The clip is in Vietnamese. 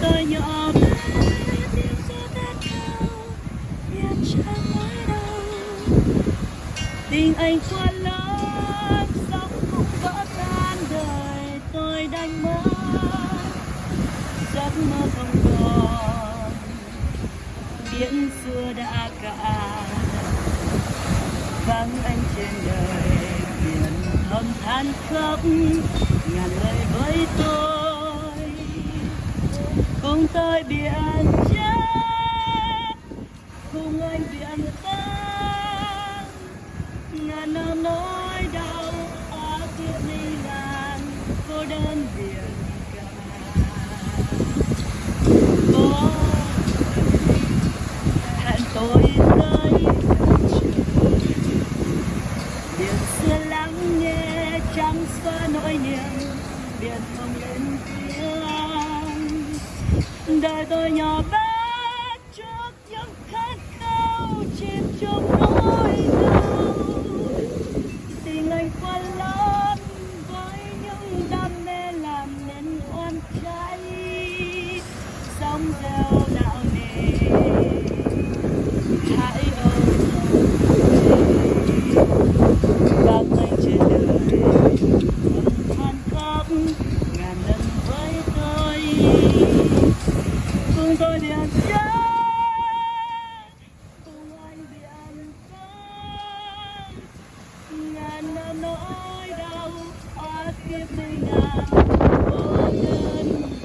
tôi nhỏ bé tiếng gió thét cao biết chẳng mãi đâu tình anh quá lớn sóng cũng vỡ tan đời tôi đành mất giấc mơ không còn biển xưa đã cạn vắng anh trên đời biển thầm than khóc ngàn lời với tôi cùng tôi biển chết. Cùng anh biển tan ngàn năm nỗi đau ở kia ly ngàn cô đơn biển cả. Có hẹn tôi tới biển xưa lắng nghe trắng xóa nỗi niềm. Biển không lên tiếng đời tôi nhỏ bé, trước những khát khao chìm trong nỗi đau. Tình anh quá lớn với những đam mê làm nên oan trái. Sóng gieo đạo nề hãy ôm vang anh trên đời. Cùng tôi biển chết cùng anh biển tan ngàn năm nỗi đau oan kiếp mình ngàn vô nhân